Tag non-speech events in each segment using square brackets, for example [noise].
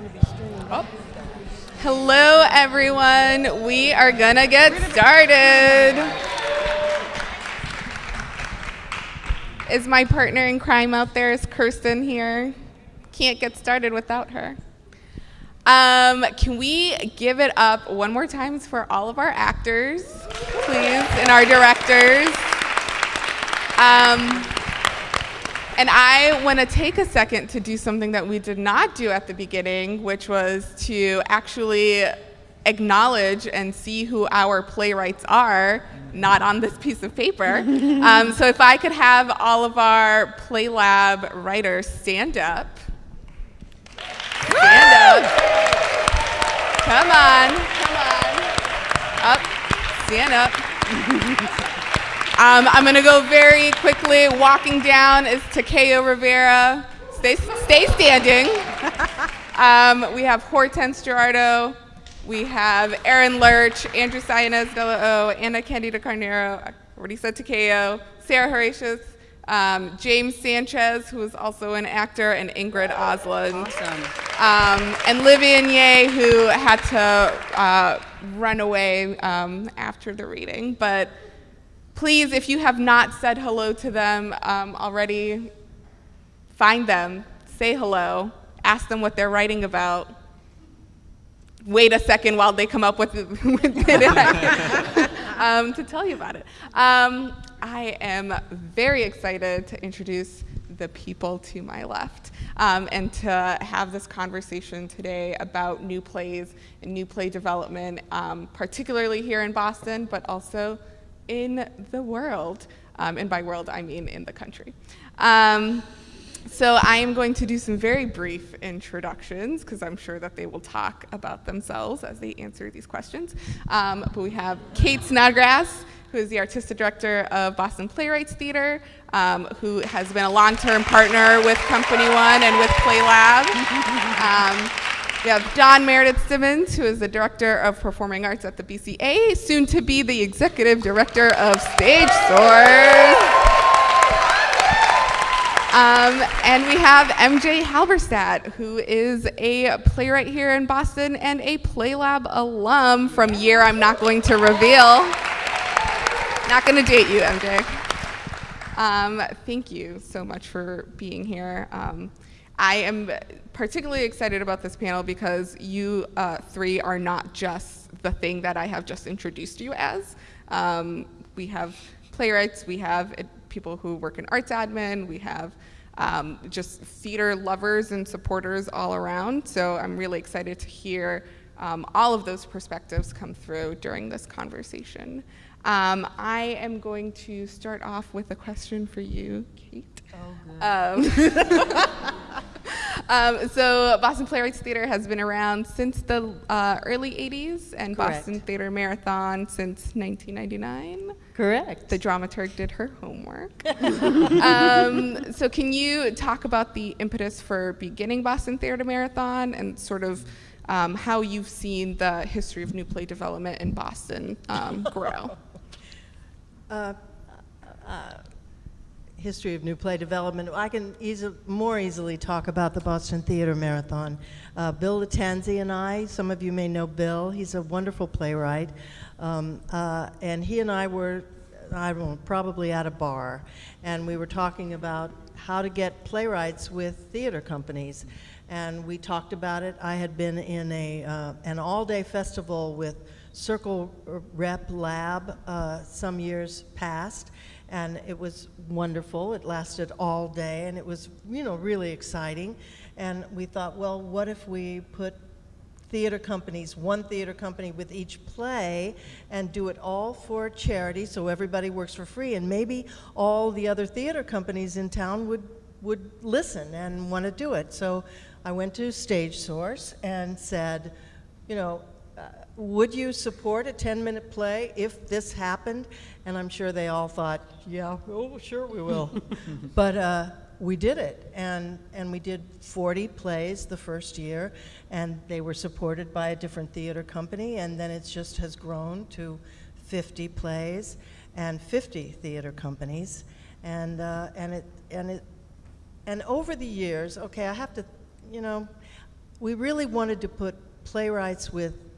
going to be streamed. Oh. Hello, everyone. We are going to get started. Is my partner in crime out there? Is Kirsten here? Can't get started without her. Um, can we give it up one more time for all of our actors, please, and our directors? Um, and I want to take a second to do something that we did not do at the beginning, which was to actually acknowledge and see who our playwrights are, not on this piece of paper. [laughs] um, so if I could have all of our PlayLab writers stand up. Stand up. Come on, come on. Up, stand up. [laughs] Um, I'm going to go very quickly. Walking down is Takeo Rivera. Stay, stay standing. [laughs] Um, we have Hortense Gerardo. We have Aaron Lurch, Andrew Sayanez Della O, Ana Candida Carneiro. I already said Takeo. Sarah Horatius. Um, James Sanchez, who is also an actor, and Ingrid Osland. Awesome. Um, and Livian Ye, who had to uh, run away um, after the reading. But Please, if you have not said hello to them um, already, find them, say hello, ask them what they're writing about. Wait a second while they come up with, [laughs] it [laughs] um, to tell you about it. Um, I am very excited to introduce the people to my left um, and to have this conversation today about new plays and new play development, um, particularly here in Boston, but also in the world. Um, and by world, I mean in the country. Um, so I am going to do some very brief introductions because I'm sure that they will talk about themselves as they answer these questions. Um, but we have Kate Snodgrass, who is the artistic director of Boston Playwrights Theater, um, who has been a long-term partner with Company One and with Playlab. Um, we have Dawn Meredith Simmons, who is the Director of Performing Arts at the BCA, soon to be the Executive Director of Stage Source. Um, and we have MJ Halberstadt, who is a playwright here in Boston and a Playlab alum from year I'm not going to reveal. Not going to date you, MJ. Um, thank you so much for being here. Um, I am particularly excited about this panel because you uh, three are not just the thing that I have just introduced you as. Um, we have playwrights, we have people who work in arts admin, we have um, just theater lovers and supporters all around. So I'm really excited to hear um, all of those perspectives come through during this conversation. Um, I am going to start off with a question for you, Kate. Oh, good. [laughs] Um, so Boston Playwrights Theater has been around since the uh, early 80s and Correct. Boston Theater Marathon since 1999. Correct. The dramaturg did her homework. [laughs] um, so can you talk about the impetus for beginning Boston Theater Marathon and sort of um, how you've seen the history of new play development in Boston um, grow? [laughs] Uh, uh, history of new play development. I can easy, more easily talk about the Boston Theater Marathon. Uh, Bill Lattanzi and I, some of you may know Bill, he's a wonderful playwright. Um, uh, and he and I were, I know, probably at a bar, and we were talking about how to get playwrights with theater companies. And we talked about it. I had been in a, uh, an all-day festival with Circle Rep Lab uh, some years past, and it was wonderful. It lasted all day, and it was, you know, really exciting. And we thought, well, what if we put theater companies, one theater company with each play, and do it all for charity, so everybody works for free, and maybe all the other theater companies in town would would listen and want to do it. So I went to Stage Source and said, you know, would you support a 10-minute play if this happened? And I'm sure they all thought, yeah, oh, sure we will. [laughs] but uh, we did it, and, and we did 40 plays the first year, and they were supported by a different theater company, and then it just has grown to 50 plays and 50 theater companies, and, uh, and, it, and, it, and over the years, okay, I have to, you know, we really wanted to put playwrights with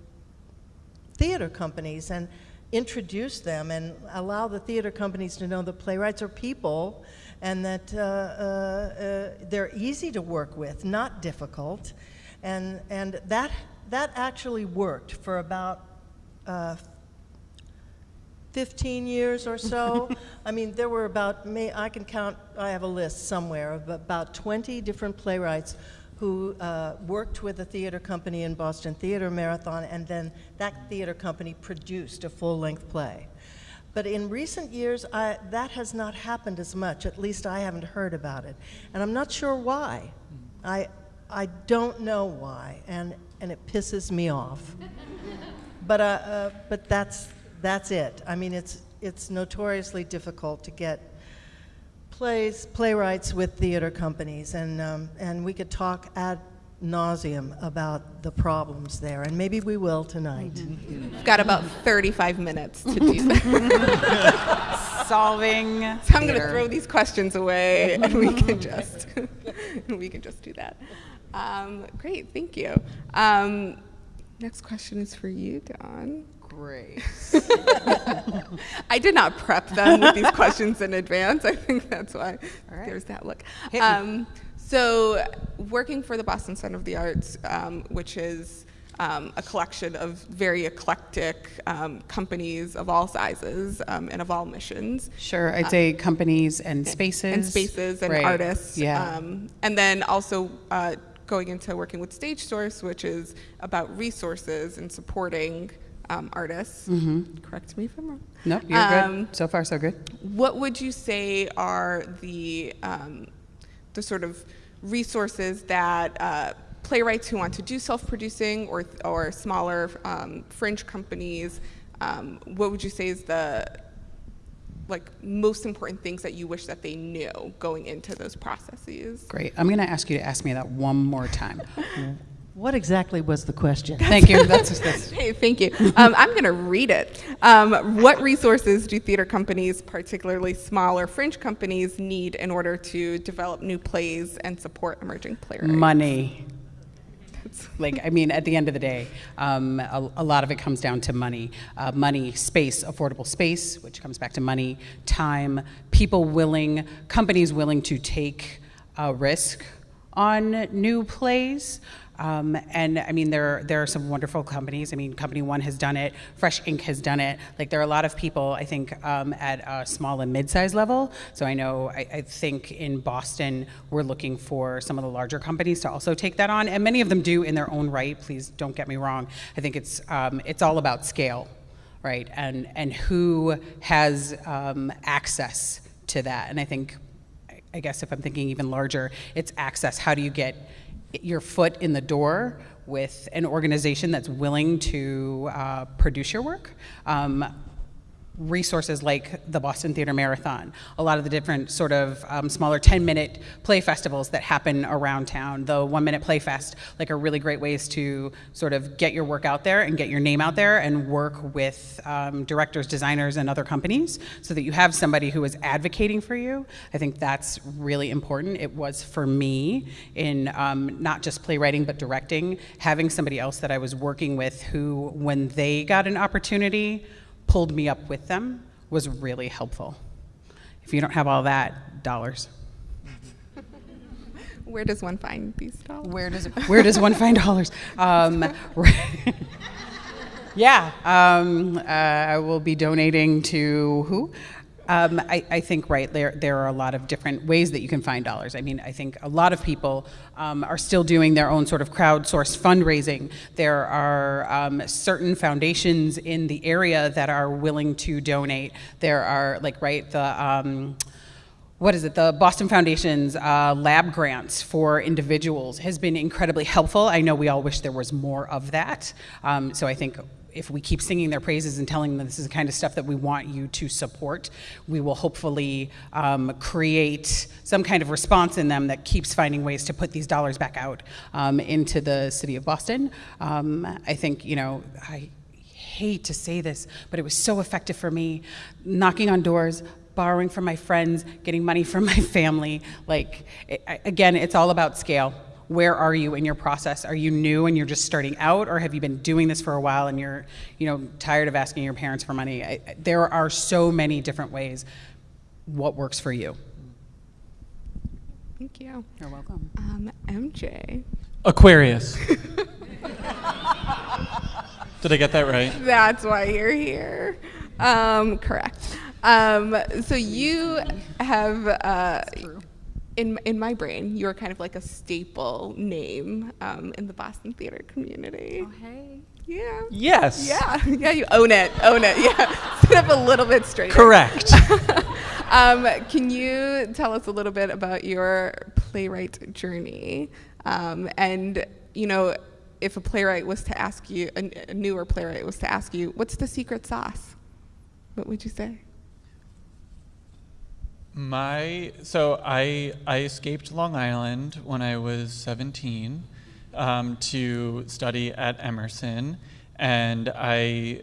theater companies and introduce them and allow the theater companies to know that playwrights are people and that uh, uh, uh, they're easy to work with, not difficult. And, and that, that actually worked for about uh, 15 years or so. [laughs] I mean, there were about, may, I can count, I have a list somewhere of about 20 different playwrights who uh, worked with a theater company in Boston Theater Marathon, and then that theater company produced a full-length play. But in recent years, I, that has not happened as much. At least I haven't heard about it. And I'm not sure why. I, I don't know why, and, and it pisses me off. [laughs] but, uh, uh, but that's, that's it. I mean, it's, it's notoriously difficult to get plays, playwrights with theater companies, and, um, and we could talk ad nauseum about the problems there, and maybe we will tonight. We've got about 35 minutes to do that. [laughs] Solving. So I'm going to throw these questions away, and we can just [laughs] we can just do that. Um, great, thank you. Um, next question is for you, Dawn. Great. [laughs] I did not prep them with these questions in advance. I think that's why right. there's that look. Um, so, working for the Boston Center of the Arts, um, which is um, a collection of very eclectic um, companies of all sizes um, and of all missions. Sure, I'd say companies and spaces. and spaces and Right, artists. Yeah. Um, and then also uh, going into working with Stage Source, which is about resources and supporting um, artists. Correct me if I'm wrong. nope, you're Um, good. So far, so good. What would you say are the um, the sort of resources that uh, playwrights who want to do self-producing or or smaller um, fringe companies? Um, what would you say is the like most important things that you wish that they knew going into those processes? Great. I'm going to ask you to ask me that one more time. [laughs] What exactly was the question? Thank you. [laughs] That's, that's Hey, thank you. Um, I'm going to read it. Um, what resources do theater companies, particularly smaller fringe companies, need in order to develop new plays and support emerging playwrights? money. [laughs] Like, I mean, at the end of the day, um, a, a lot of it comes down to money. Uh, money, space, affordable space, which comes back to money, time, people willing, companies willing to take a risk on new plays. Um, and I mean, there there are some wonderful companies. I mean, Company One has done it. Fresh Ink has done it. Like there are a lot of people, I think, um, at a small and mid-sized level. So I know, I, I think in Boston, we're looking for some of the larger companies to also take that on, and many of them do in their own right. Please don't get me wrong. I think it's um, it's all about scale, right? And and who has um, access to that. And I think I guess if I'm thinking even larger, it's access. How do you get your foot in the door with an organization that's willing to uh, produce your work? Um, resources like the Boston Theater Marathon, a lot of the different sort of um, smaller 10 minute play festivals that happen around town, the one minute play fest, like are really great ways to sort of get your work out there and get your name out there and work with um, directors, designers, and other companies so that you have somebody who is advocating for you. I think that's really important. It was for me in um, not just playwriting but directing, having somebody else that I was working with who, when they got an opportunity, pulled me up with them was really helpful. If you don't have all that, dollars. [laughs] Where does one find these dollars? Where does where does one find dollars? Um, [laughs] yeah, um, uh, I will be donating to who? Um, I, I think right there there are a lot of different ways that you can find dollars. I mean, I think a lot of people um, are still doing their own sort of crowdsourced fundraising. There are um, certain foundations in the area that are willing to donate. There are like right the. Um, what is it? The Boston Foundation's uh, lab grants for individuals has been incredibly helpful. I know we all wish there was more of that. Um, so I think if we keep singing their praises and telling them this is the kind of stuff that we want you to support, we will hopefully um, create some kind of response in them that keeps finding ways to put these dollars back out um, into the city of Boston. Um, I think, you know, I hate to say this, but it was so effective for me knocking on doors, borrowing from my friends, getting money from my [laughs] family. Like, it, again, it's all about scale. Where are you in your process? Are you new and you're just starting out, or have you been doing this for a while and you're, you know, tired of asking your parents for money? I, I- there are so many different ways. What works for you? Thank you. You're welcome. Um, MJ. Aquarius. [laughs] Did I get that right? That's why you're here. Um, correct. Um, so you have, uh, in in my brain, you're kind of like a staple name um, in the Boston theater community. Oh hey. Yeah. Yes. Yeah. [laughs] Yeah. You own it. Own it. Yeah. [laughs] Sit up a little bit straighter. Correct. [laughs] um, can you tell us a little bit about your playwright journey? Um, and, you know, if a playwright was to ask you, a, a newer playwright was to ask you, what's the secret sauce? What would you say? My so I I escaped Long Island when I was 17 um, to study at Emerson, and I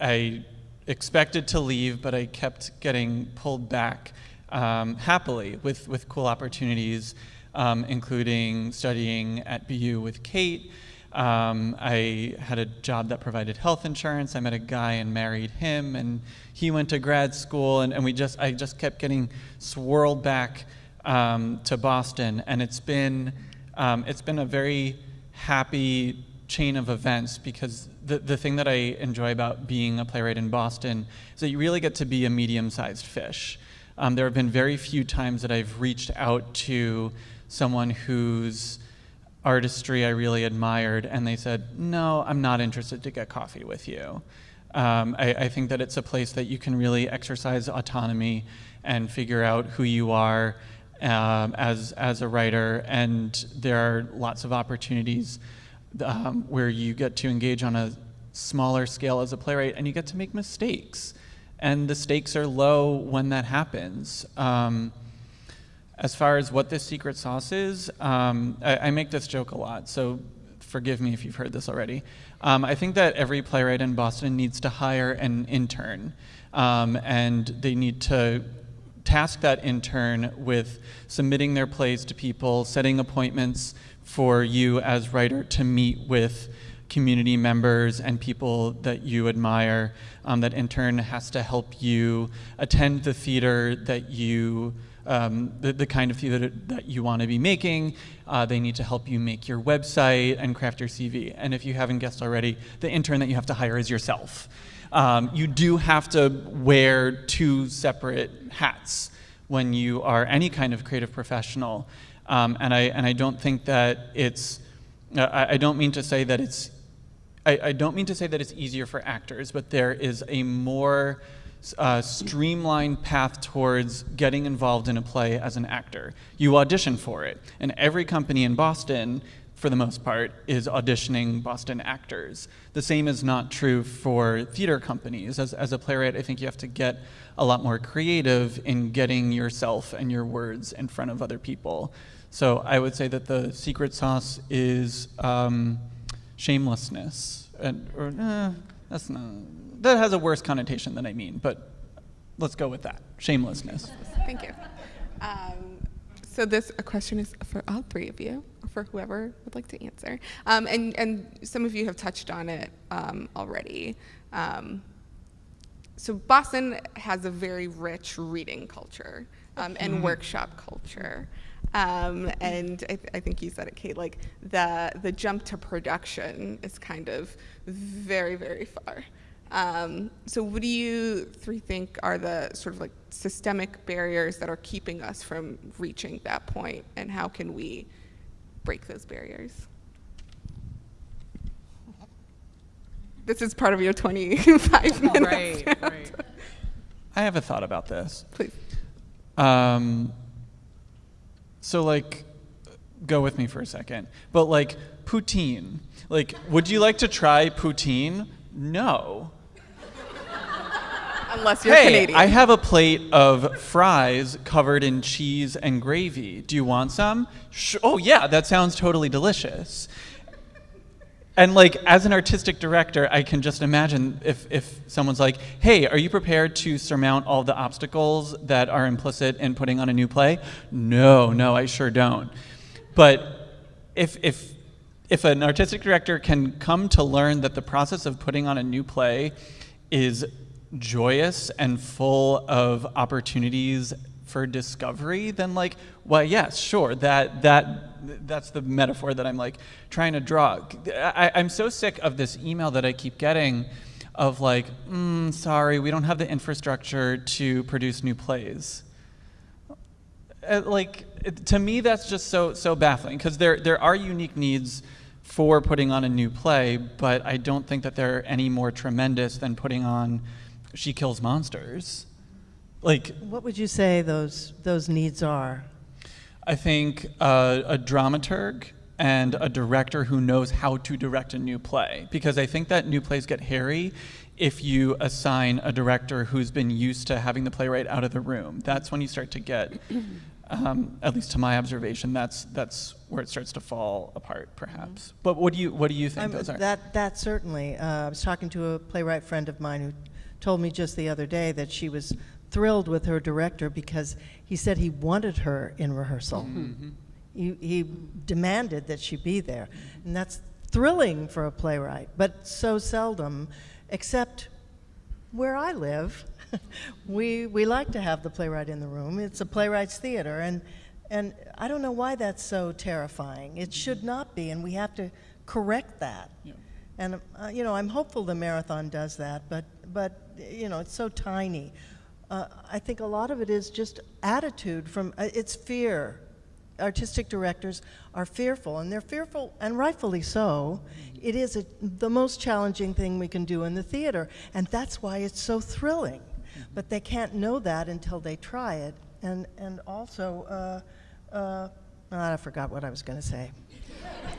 I expected to leave, but I kept getting pulled back um, happily with with cool opportunities, um, including studying at BU with Kate. Um, I had a job that provided health insurance. I met a guy and married him, and he went to grad school, and, and we just I just kept getting swirled back um, to Boston, and it's been um, it's been a very happy chain of events because the, the thing that I enjoy about being a playwright in Boston is that you really get to be a medium-sized fish. Um, there have been very few times that I've reached out to someone whose artistry I really admired, and they said, No, I'm not interested to get coffee with you. Um, I, I think that it's a place that you can really exercise autonomy and figure out who you are um, as, as a writer, and there are lots of opportunities um, where you get to engage on a smaller scale as a playwright and you get to make mistakes. And the stakes are low when that happens. Um, as far as what this secret sauce is, um, I, I, make this joke a lot, so forgive me if you've heard this already. Um, I think that every playwright in Boston needs to hire an intern, um, and they need to task that intern with submitting their plays to people, setting appointments for you as writer to meet with community members and people that you admire. Um, that intern has to help you attend the theater that you um, the, the, kind of theater that that you want to be making. Uh, they need to help you make your website and craft your CV. And if you haven't guessed already, the intern that you have to hire is yourself. Um, you do have to wear two separate hats when you are any kind of creative professional. Um, and, I, and I don't think that it's, uh, I, I don't mean to say that it's, I, I don't mean to say that it's easier for actors, but there is a more uh, streamlined path towards getting involved in a play as an actor. You audition for it, and every company in Boston, for the most part, is auditioning Boston actors. The same is not true for theater companies. As, as a playwright, I think you have to get a lot more creative in getting yourself and your words in front of other people. So I would say that the secret sauce is um, shamelessness. And, or, eh, that's not, that has a worse connotation than I mean, but let's go with that. Shamelessness. Thank you. Um, so this a question is for all three of you, or for whoever would like to answer. Um, and, and some of you have touched on it um, already. Um, so Boston has a very rich reading culture um, and mm-hmm. workshop culture. Um, and I, th- I, think you said it, Kate. Like the the jump to production is kind of very very far. Um, so, what do you three think are the sort of like systemic barriers that are keeping us from reaching that point, and how can we break those barriers? This is part of your 25 minutes. Right, right. I have a thought about this. Please. Um, so, like, go with me for a second. But, like, poutine. Like, would you like to try poutine? No unless you're hey, Canadian. I have a plate of fries covered in cheese and gravy. Do you want some? Sh- oh, yeah, that sounds totally delicious. And like as an artistic director, I can just imagine if, if someone's like, hey, are you prepared to surmount all the obstacles that are implicit in putting on a new play? No, no, I sure don't. But if if if an artistic director can come to learn that the process of putting on a new play is joyous and full of opportunities for discovery, then like, well, yes, sure, that that that's the metaphor that I'm like trying to draw. I, I'm so sick of this email that I keep getting of like, mm, sorry, we don't have the infrastructure to produce new plays. Uh, like to me, that's just so so baffling because there there are unique needs for putting on a new play, but I don't think that they're any more tremendous than putting on She Kills Monsters. Like What would you say those, those needs are? I think uh, a dramaturg and a director who knows how to direct a new play. Because I think that new plays get hairy if you assign a director who's been used to having the playwright out of the room. That's when you start to get, um, at least to my observation, that's that's where it starts to fall apart, perhaps. But what do you what do you think I'm- those are? That, that certainly. Uh, I was talking to a playwright friend of mine who told me just the other day that she was thrilled with her director because he said he wanted her in rehearsal. Mm-hmm. Mm-hmm. He, he demanded that she be there. And that's thrilling for a playwright, but so seldom, except where I live, [laughs] we, we like to have the playwright in the room. It's a playwright's theater, and, and I don't know why that's so terrifying. It should not be, and we have to correct that. And, uh, you know, I'm hopeful the marathon does that, but, but you know, it's so tiny. Uh, I think a lot of it is just attitude from, uh, it's fear. Artistic directors are fearful, and they're fearful, and rightfully so. It is a, the most challenging thing we can do in the theater, and that's why it's so thrilling. But they can't know that until they try it. And, and also, uh, uh, I forgot what I was going to say.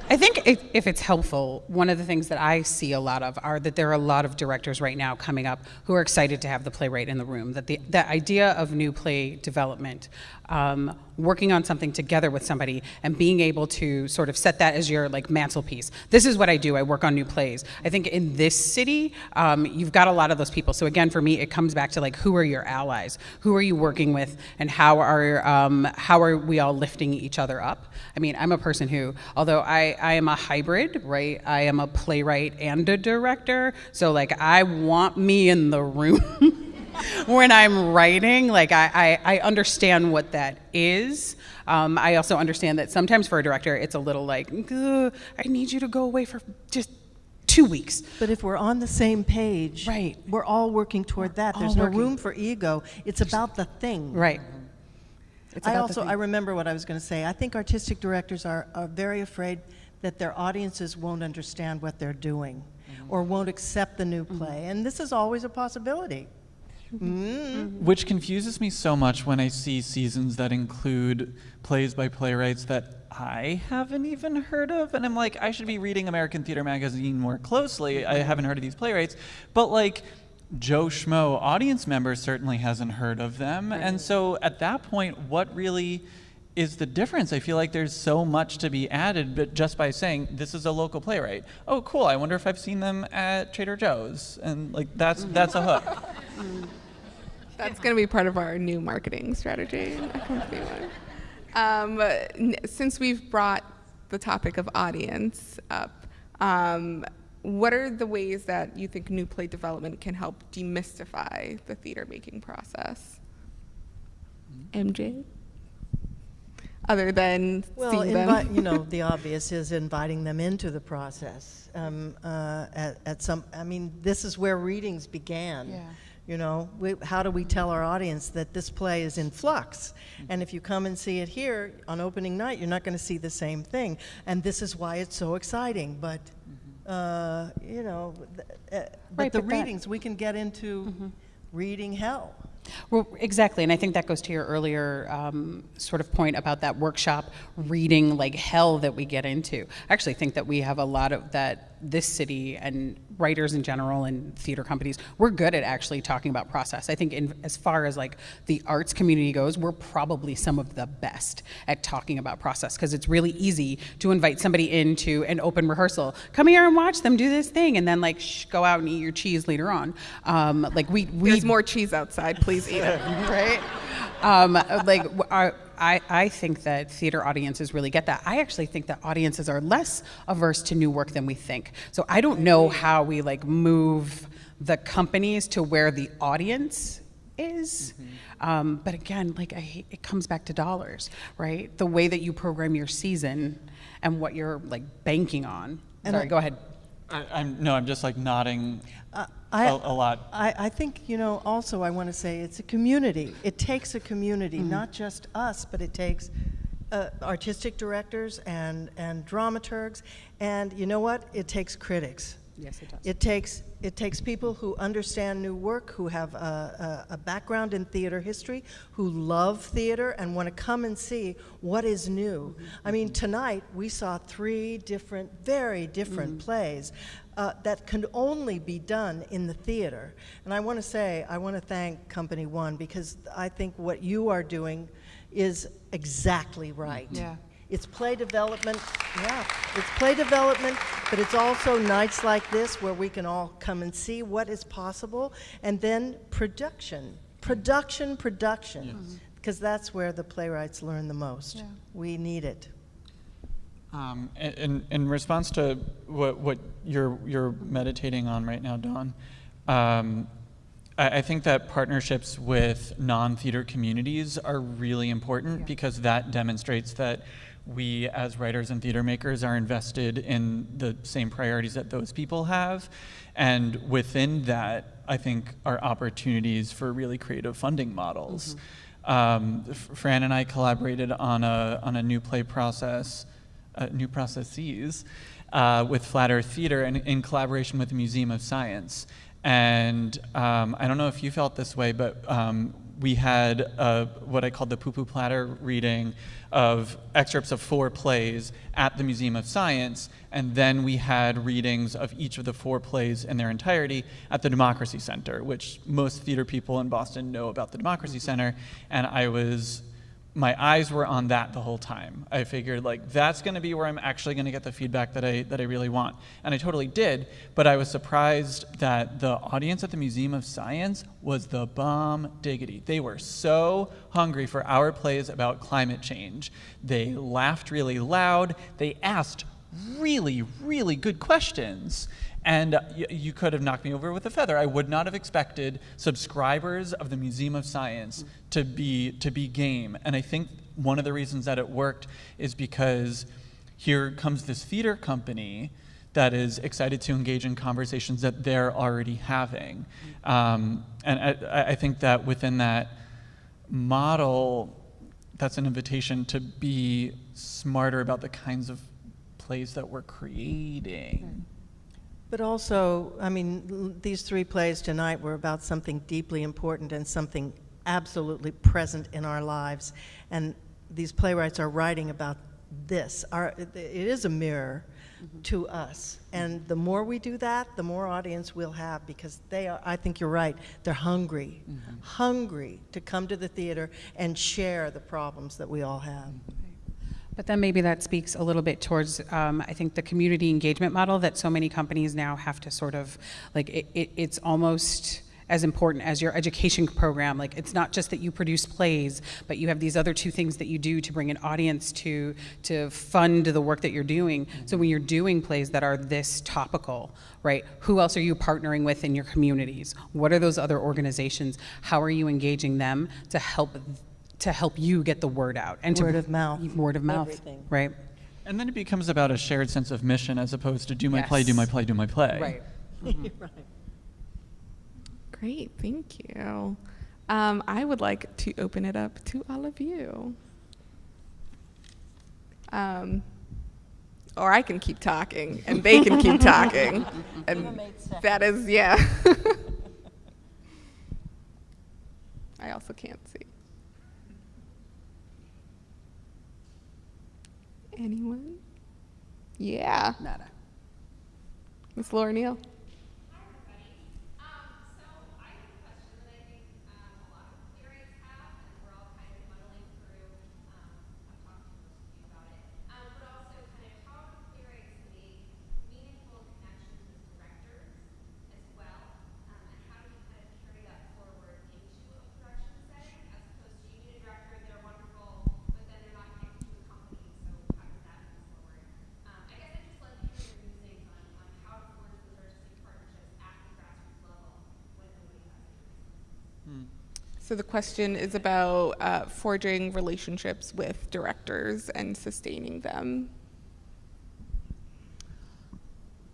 I think if, it's helpful, one of the things that I see a lot of are that there are a lot of directors right now coming up who are excited to have the playwright in the room. That the, the idea of new play development, um, working on something together with somebody and being able to sort of set that as your like mantelpiece. This is what I do. I work on new plays. I think in this city, um, you've got a lot of those people. So again, for me, it comes back to like who are your allies? Who are you working with? And how are um, how are we all lifting each other up? I mean, I'm a person who, although I, I am a hybrid, right? I am a playwright and a director. So like I want me in the room. [laughs] when I'm writing, like I, I, I understand what that is. Um, I also understand that sometimes for a director, it's a little like, I need you to go away for just two weeks. But if we're on the same page, Right. we're all working toward that. all There's no working. room for ego. It's about the thing. Right. It's I also. I remember what I was going to say. I think artistic directors are, are very afraid that their audiences won't understand what they're doing or won't accept the new play. And this is always a possibility. Mm. Which confuses me so much when I see seasons that include plays by playwrights that I haven't even heard of. And I'm like, I should be reading American Theater Magazine more closely. I haven't heard of these playwrights. But like, Joe Schmo, audience member, certainly hasn't heard of them. And so at that point, what really is the difference? I feel like there's so much to be added, but just by saying this is a local playwright. Oh, cool! I wonder if I've seen them at Trader Joe's, and like that's that's a hook. [laughs] That's going to be part of our new marketing strategy. Um, since we've brought the topic of audience up, um, what are the ways that you think new play development can help demystify the theater making process? MJ? Other than Well, seeing them? invi- you know, the obvious is inviting them into the process. Um, uh, at, at some, I mean, this is where readings began. Yeah. You know, we, how do we tell our audience that this play is in flux? And if you come and see it here on opening night, you're not going to see the same thing. And this is why it's so exciting. But, uh, you know, th- uh, but Right, the but readings, we can get into reading hell. Well, exactly, and I think that goes to your earlier um, sort of point about that workshop reading like hell that we get into. I actually think that we have a lot of that. This city and writers in general and theater companies, we're good at actually talking about process. I think, in, as far as like the arts community goes, we're probably some of the best at talking about process because it's really easy to invite somebody into an open rehearsal. Come here and watch them do this thing, and then like shh, go out and eat your cheese later on. Um, like we we There's more cheese outside. Please eat it. [laughs] right? um, like our, I, I think that theater audiences really get that. I actually think that audiences are less averse to new work than we think. So I don't know how we like move the companies to where the audience is. Um, but again, like hate, it comes back to dollars, right? The way that you program your season and what you're like banking on. And Sorry, I- go ahead. I, I'm no, I'm just like nodding Uh, a, I- a lot. I, I think, you know, also I want to say it's a community. It takes a community, not just us, but it takes uh, artistic directors and, and dramaturgs. And you know what? It takes critics. Yes, it does. It takes, it takes people who understand new work, who have a, a, a background in theater history, who love theater and want to come and see what is new. I mean, tonight we saw three different, very different plays uh, that can only be done in the theater. And I want to say, I want to thank Company One because I think what you are doing is exactly right. Yeah. It's play development, yeah, it's play development, but it's also nights like this where we can all come and see what is possible, and then production, production, production, because that's where the playwrights learn the most. We need it. Um, in, in, in response to what, what you're, you're meditating on right now, Dawn, um, I, I think that partnerships with non theater communities are really important because that demonstrates that we, as writers and theater makers, are invested in the same priorities that those people have. And within that, I think are opportunities for really creative funding models. Um, Fran and I collaborated on a, on a new play process uh, new processes uh, with Flat Earth Theater and in collaboration with the Museum of Science. And um, I don't know if you felt this way, but um, we had uh, what I called the poo poo platter reading of excerpts of four plays at the Museum of Science, and then we had readings of each of the four plays in their entirety at the Democracy Center, which most theater people in Boston know about the Democracy Center. And I was my eyes were on that the whole time. I figured like that's going to be where I'm actually going to get the feedback that I that I really want, and I totally did. But I was surprised that the audience at the Museum of Science was the bomb diggity. They were so hungry for our plays about climate change. They laughed really loud. They asked really really good questions. And you could have knocked me over with a feather. I would not have expected subscribers of the Museum of Science to be to be game. And I think one of the reasons that it worked is because here comes this theater company that is excited to engage in conversations that they're already having. Um, and I, I think that within that model, that's an invitation to be smarter about the kinds of plays that we're creating. But also, I mean, these three plays tonight were about something deeply important and something absolutely present in our lives. And these playwrights are writing about this. Our, it it is a mirror mm-hmm. to us. And the more we do that, the more audience we'll have because they are, I think you're right, they're hungry, mm-hmm. hungry to come to the theater and share the problems that we all have. Mm-hmm. But then maybe that speaks a little bit towards, um, I think, the community engagement model that so many companies now have to sort of, like, it, it, it's almost as important as your education program. Like, it's not just that you produce plays, but you have these other two things that you do to bring an audience to, to fund the work that you're doing. So when you're doing plays that are this topical, right, who else are you partnering with in your communities? What are those other organizations? How are you engaging them to help to help you get the word out and to Word of mouth. word of mouth Everything. right And then it becomes about a shared sense of mission as opposed to do my play, do my play, do my play. [laughs] Right. Great, thank you. Um, I would like to open it up to all of you. Um, or I can keep talking, and they can keep [laughs] talking. And that is, yeah. [laughs] I also can't see. Anyone? Yeah. Nada. Miss Laura Neill. Hi, everybody. Um, so I have a question that I think um, a lot of playwrights have, and we're all kind of muddling through. Um, I've talked to most of you about it, um, but also kind of how do playwrights make meaningful connections with directors as well, um, and how do you kind of carry that forward into a production setting as opposed to you need a So the question is about uh, forging relationships with directors and sustaining them.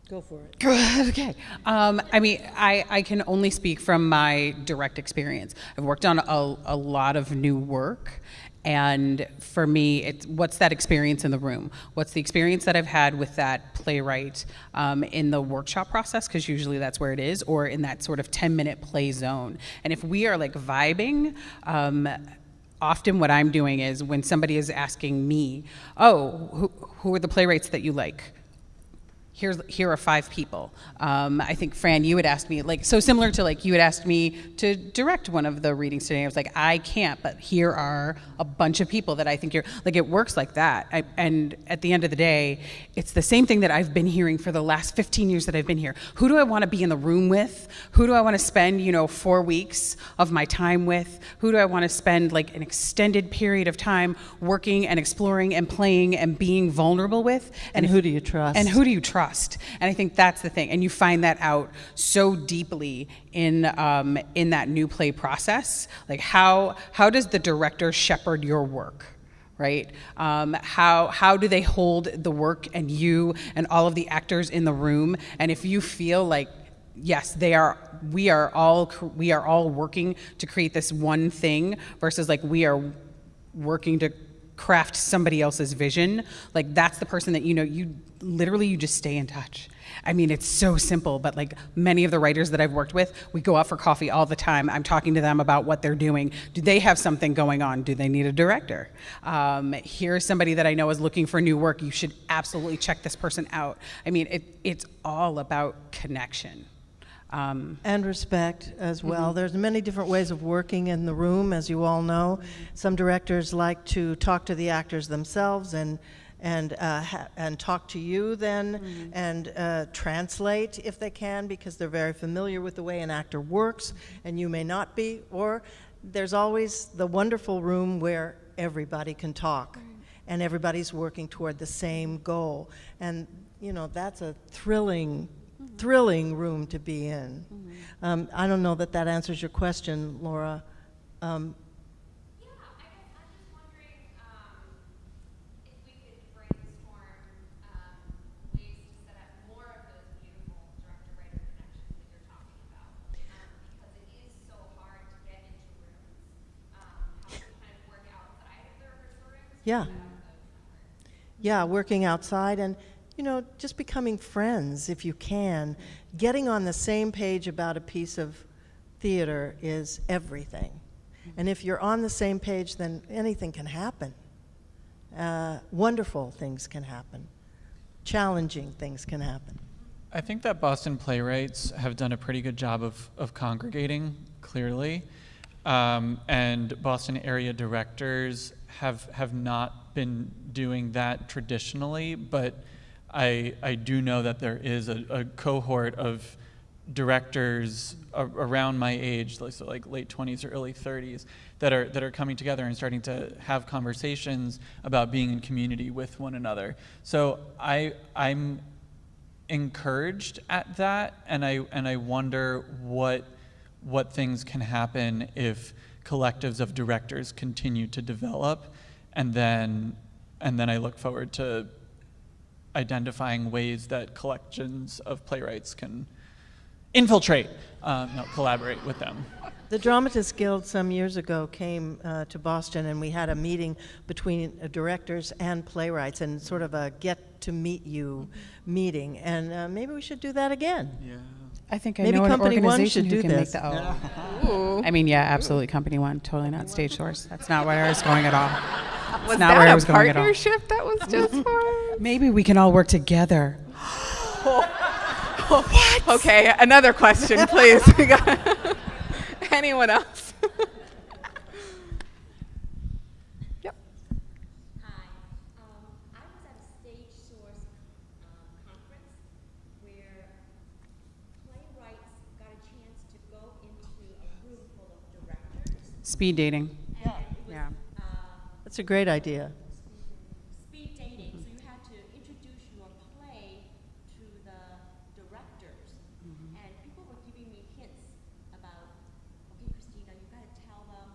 Go for it. Good. [laughs] Okay. Um, I mean, I, I can only speak from my direct experience. I've worked on a, a lot of new work. And for me, it's what's that experience in the room? What's the experience that I've had with that playwright um, in the workshop process? Because usually that's where it is, or in that sort of 10 minute play zone. And if we are like vibing, um, often what I'm doing is when somebody is asking me, Oh, who, who are the playwrights that you like? Here's here are five people. Um, I think Fran, you had asked me like so similar to like you had asked me to direct one of the readings today. I was like, I can't, but here are a bunch of people that I think you're like. It works like that. I, and at the end of the day, it's the same thing that I've been hearing for the last 15 years that I've been here. Who do I want to be in the room with? Who do I want to spend you know four weeks of my time with? Who do I want to spend like an extended period of time working and exploring and playing and being vulnerable with? And who do you trust? And who do you trust? And I think that's the thing. And you find that out so deeply in um, in that new play process. Like how how does the director shepherd your work? Right? Um, how how do they hold the work and you and all of the actors in the room? And if you feel like yes, they are. We are all we are all working to create this one thing versus like we are working to craft somebody else's vision like that's the person that you know you literally you just stay in touch. I mean it's so simple but like many of the writers that i've worked with we go out for coffee all the time. I'm talking to them about what they're doing. Do they have something going on? Do they need a director? Um, here's somebody that i know is looking for new work. You should absolutely check this person out. I mean it, it's all about connection um, And respect as well. There's many different ways of working in the room, as you all know. Some directors like to talk to the actors themselves and and uh, ha- and talk to you then and uh, translate if they can because they're very familiar with the way an actor works and you may not be. Or there's always the wonderful room where everybody can talk and everybody's working toward the same goal. And you know that's a thrilling thrilling room to be in. Um, I don't know that that answers your question, Laura. Um, Yeah, I guess I'm just wondering um, if we could brainstorm um, ways to set up more of those beautiful director-writer connections that you're talking about. Um, because it is so hard to get into rooms. Um, how to kind of work outside of the rehearsal rooms. to Yeah. set up those networks. yeah, working outside and, you know, just becoming friends if you can. Getting on the same page about a piece of theater is everything. And if you're on the same page, then anything can happen. Uh, wonderful things can happen. Challenging things can happen. I think that Boston playwrights have done a pretty good job of, of congregating, clearly. Um, and Boston area directors have, have not been doing that traditionally, but I, I do know that there is a, a cohort of directors around my age, like, so like late 20s or early 30s, that are, that are coming together and starting to have conversations about being in community with one another. So I, I'm encouraged at that and I and I wonder what what things can happen if collectives of directors continue to develop and then and then I look forward to identifying ways that collections of playwrights can infiltrate um, no, collaborate with them The Dramatists Guild some years ago came uh, to Boston, and we had a meeting between uh, directors and playwrights, and sort of a get-to-meet-you meeting. And uh, maybe we should do that again. yeah I think I Maybe know an Company One organization should who do can this. make the. [laughs] Oh. I mean, yeah, absolutely. Company One, totally not Stage Source. That's not where I was going at all. [laughs] Was not that where I a was going at all. partnership that was just [laughs] for? Maybe we can all work together. [gasps] what? Okay, another question, please. [laughs] We got- Anyone else? yep. Hi. Um, I was at a Stage Source um, conference where playwrights got a chance to go into a room full of directors. Speed dating. And it was Yeah. uh, That's a great idea. speed dating, so you had to introduce your play to the directors. And people were giving me hints about, okay, Christina, you gotta tell them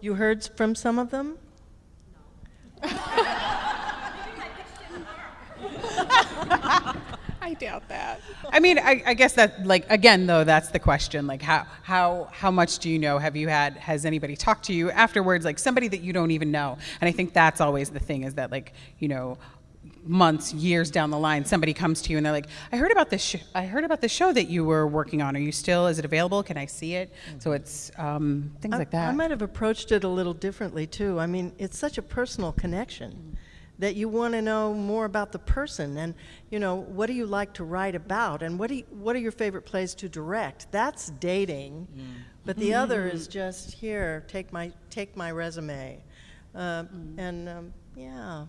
You heard from some of them? No. I doubt that. I mean, I, I guess that, like, again, though, that's the question. Like, how, how, how much do you know? Have you had, has anybody talked to you afterwards? Like, somebody that you don't even know. And I think that's always the thing is that, like, you know, months, years down the line, somebody comes to you and they're like, I heard about this, sh- I heard about the show that you were working on. Are you still, is it available? Can I see it? So it's um, things I, like that. I might have approached it a little differently too. I mean, it's such a personal connection that you want to know more about the person and you know what do you like to write about and what do you, what are your favorite plays to direct. That's dating, but the other is just here. Take my take my resume, uh, and um, yeah.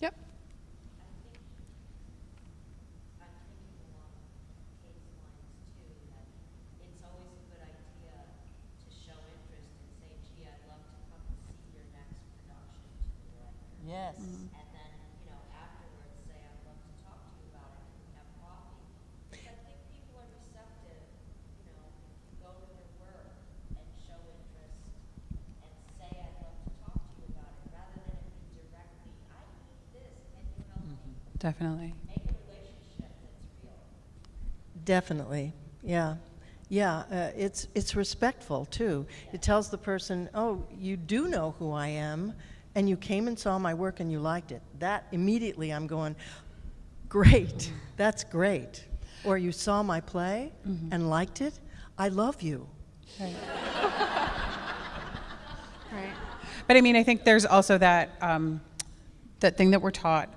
Yep. I'm thinking along Kate's lines too, that it's always a good idea to show interest and say, gee, I'd love to come and see your next production to the director. Yes. And then, you know, afterwards say, I'd love to talk to you about it, and have coffee. Because I think people are receptive, you know, if you go to their work and show interest and say, I'd love to talk to you about it, rather than it be directly, I need this, can you help me? Definitely. Make a relationship that's real. Definitely, yeah. Yeah, uh, it's, it's respectful too. It tells the person, oh, you do know who I am, and you came and saw my work and you liked it. That immediately I'm going, great, that's great. Or you saw my play and liked it, I love you. [laughs] Right. But I mean, I think there's also that um, that thing that we're taught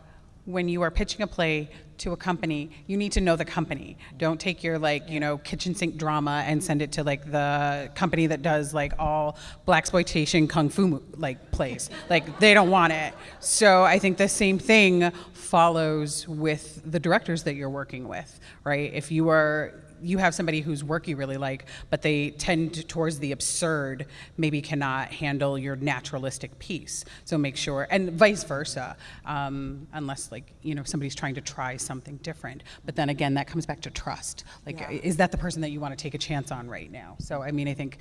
when you are pitching a play to a company, you need to know the company. Don't take your like you know kitchen sink drama and send it to like the company that does like all blaxploitation kung fu like plays. like they don't want it. So I think the same thing follows with the directors that you're working with, right? If you are you have somebody whose work you really like, but they tend towards the absurd, maybe cannot handle your naturalistic piece. So make sure, and vice versa, um, unless like you know somebody's trying to try something different. But then again, that comes back to trust. Like, is that the person that you want to take a chance on right now? So I mean, I think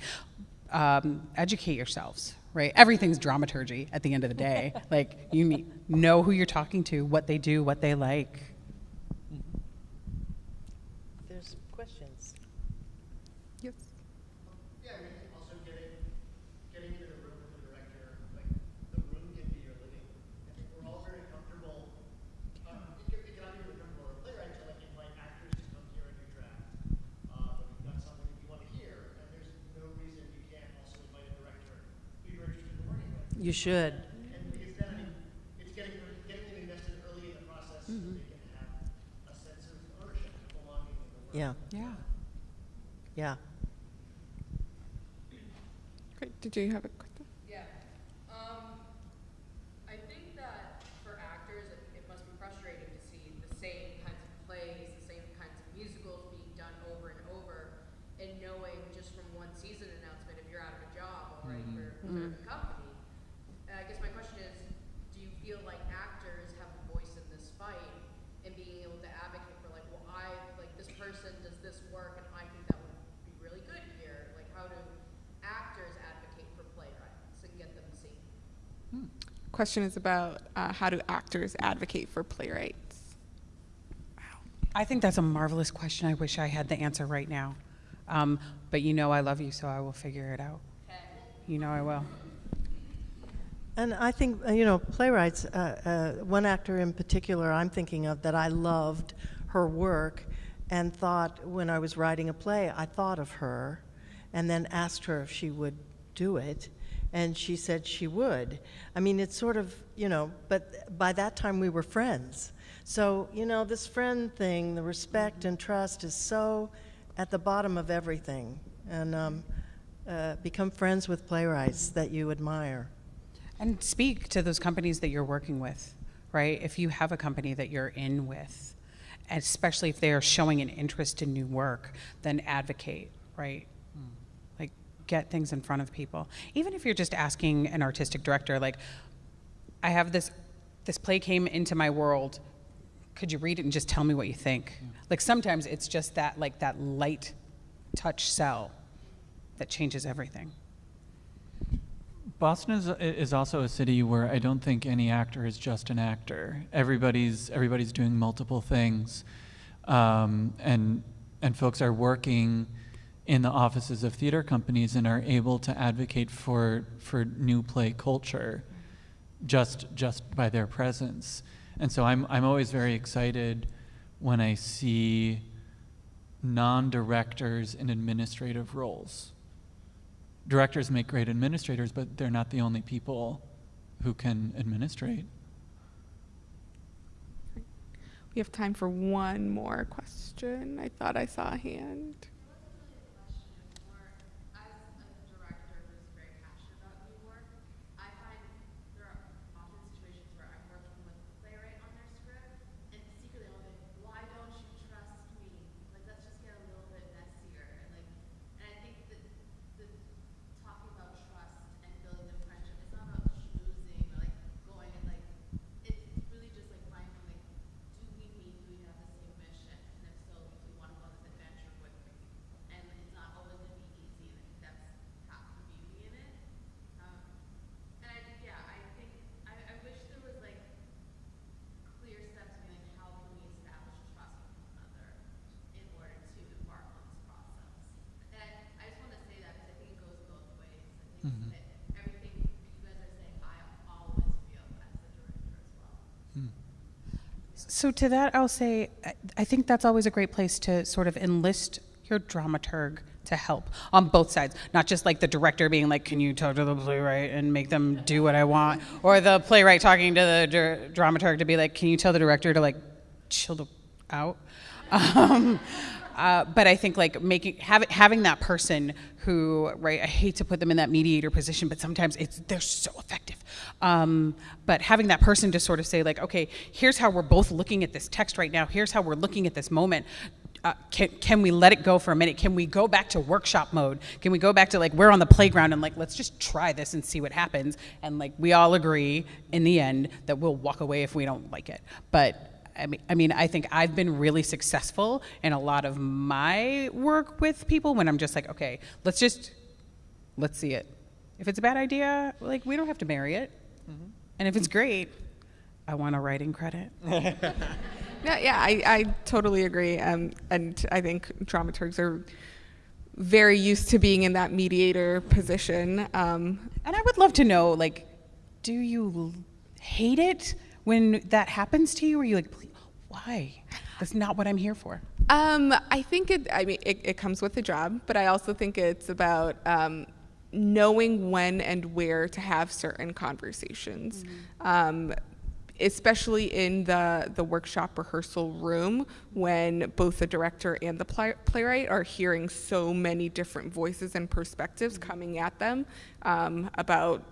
um, educate yourselves. Right, everything's dramaturgy at the end of the day. [laughs] like you know who you're talking to, what they do, what they like. There's questions. Yes. Yeah, I mean, also getting, getting into the room with the director, like, the room can be your living. I think we're all very comfortable, um, it can, it can not be really comfortable as playwrights to like invite actors to come hear a new draft. Uh, but we've got something that you want to hear, and there's no reason you can't also invite a director who you're interested in working with. You should. And because then, I mean, it's getting, getting them invested early in the process so they can have a sense of ownership and belonging in the work. Yeah, Yeah. yeah. Great. Did you have a question? Yeah. Um, I think that for actors, it, it must be frustrating to see the same kinds of plays, the same kinds of musicals being done over and over, and knowing just from one season announcement if you're out of a job, all right, for, for the company. And I guess my question is, do you feel like actors have a voice in this fight and being able to advocate for like, well, I like this person does this work, and I think that would be really good here. Like, how do actors advocate for playwrights and get them seen? Question is about uh, how do actors advocate for playwrights? Wow. I think that's a marvelous question. I wish I had the answer right now. Um, but you know I love you, so I will figure it out. You know I will. And I think, uh, you know, playwrights, uh, uh, one actor in particular I'm thinking of that I loved her work and thought when I was writing a play, I thought of her and then asked her if she would do it. And she said she would. I mean, it's sort of, you know, but by that time we were friends. So, you know, this friend thing, the respect and trust is so at the bottom of everything. And um, uh, become friends with playwrights that you admire. And speak to those companies that you're working with, right? If you have a company that you're in with, especially if they are showing an interest in new work, then advocate, right? Get things in front of people. Even if you're just asking an artistic director, like, I have this this play came into my world. Could you read it and just tell me what you think? Like sometimes it's just that like that light touch sell that changes everything. Boston is is also a city where I don't think any actor is just an actor. Everybody's everybody's doing multiple things, um, and and folks are working in the offices of theater companies and are able to advocate for for new play culture, just just by their presence. And so I'm I'm always very excited when I see non-directors in administrative roles directors make great administrators, but they're not the only people who can administrate. We have time for one more question. I thought I saw a hand. As a director who's very passionate about new work, I find there are often situations where I'm working with the playwright on their script, and secretly I'll be like, why don't you trust me? Like, let's just get a little bit messier. And like, and I think that the talking about trust and building the friendship, it's not about schmoozing or like going and like, it's really just like finding like, do we meet, do we have the same mission? And if so, do you want to go on this adventure with me? And it's not always gonna be easy, and I think that's half the beauty in it. Um, and I think, yeah, I think, I, I wish there was like clear steps to be like, how can we establish trust with one another in order to embark on this process? And I, I just wanna say that because I think it goes both ways. I think that everything that you guys are saying, I always feel as a director as well. So to that, I'll say, I- think that's always a great place to sort of enlist your dramaturg to help on both sides, not just like the director being like, "Can you talk to the playwright and make them do what I want," or the playwright talking to the dr- dramaturg to be like, "Can you tell the director to like chill out?" [laughs] Um, uh, but I think like making having having that person who right I hate to put them in that mediator position, but sometimes it's they're so effective. Um, but having that person to sort of say like, okay, here's how we're both looking at this text right now. Here's how we're looking at this moment. Uh, can, can we let it go for a minute? Can we go back to workshop mode? Can we go back to like we're on the playground and like let's just try this and see what happens? And like we all agree in the end that we'll walk away if we don't like it. But I mean, I mean, I think I've been really successful in a lot of my work with people when I'm just like, okay, let's just let's see it. If it's a bad idea, like we don't have to marry it. And if it's great, I want a writing credit. [laughs] Yeah, yeah, I, I totally agree. Um, and I think dramaturgs are very used to being in that mediator position. Um, And I would love to know, like, do you hate it when that happens to you? Or are you like, "Please, why? That's not what I'm here for. Um, I think it. I mean, it, it comes with the job, but I also think it's about um, knowing when and where to have certain conversations. Um, especially in the the workshop rehearsal room when both the director and the play, playwright are hearing so many different voices and perspectives coming at them um, about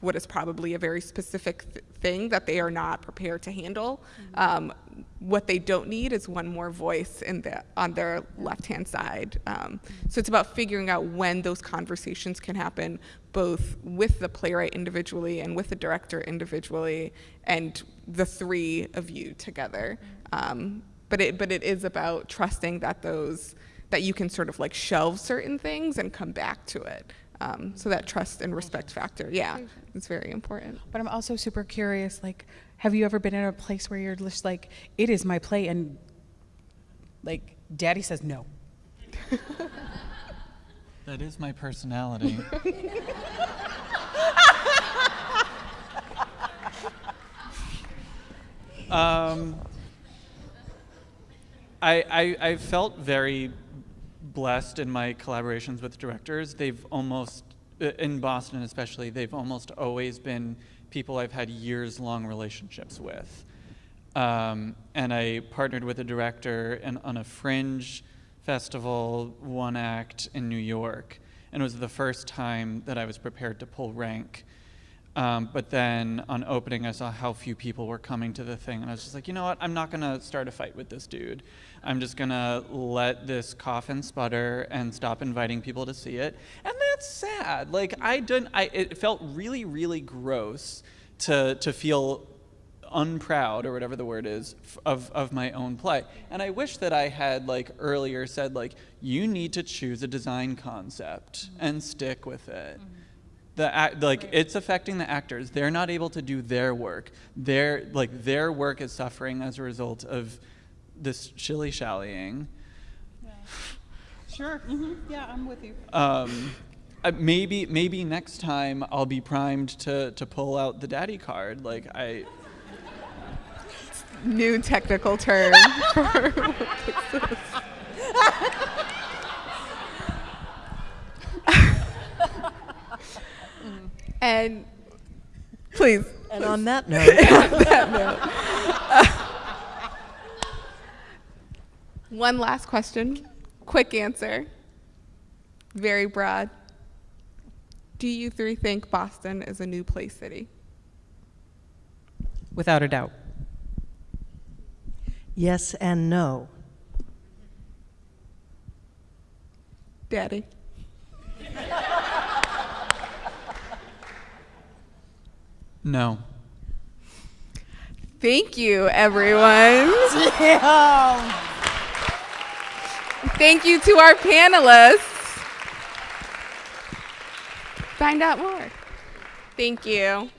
what is probably a very specific th- thing that they are not prepared to handle. Um, what they don't need is one more voice in the, on their left hand side. Um, so it's about figuring out when those conversations can happen, both with the playwright individually and with the director individually, and the three of you together. Um, but it but it is about trusting that those that you can sort of like shelve certain things and come back to it. Um, so that trust and respect factor, yeah, is very important. But I'm also super curious, like, have you ever been in a place where you're just like, it is my play, and like, daddy says no? [laughs] That is my personality. [laughs] um, I, I, I felt very blessed in my collaborations with directors. They've almost, in Boston especially, they've almost always been people I've had years long relationships with. Um, and I partnered with a director and on a fringe festival, one act in New York. And it was the first time that I was prepared to pull rank. Um, but then on opening, I saw how few people were coming to the thing. And I was just like, you know what? I'm not going to start a fight with this dude. I'm just going to let this cough and sputter and stop inviting people to see it. And that's sad. Like, I didn't, I, it felt really, really gross to, to feel unproud or whatever the word is of, of my own play. And I wish that I had like earlier said like you need to choose a design concept and stick with it. The act, like it's affecting the actors. They're not able to do their work. Their like their work is suffering as a result of this shilly shallying. Yeah. Sure. hmm Yeah, I'm with you. Um, uh, maybe maybe next time I'll be primed to to pull out the daddy card. Like I. [laughs] New technical term. [laughs] [laughs] for- and please. And on that [laughs] note, [laughs] [laughs] One last question. Quick answer. Very broad. Do you three think Boston is a new place city? Without a doubt. yes and no. Daddy. No. Thank you, everyone. Thank you to our panelists. Find out more. Thank you.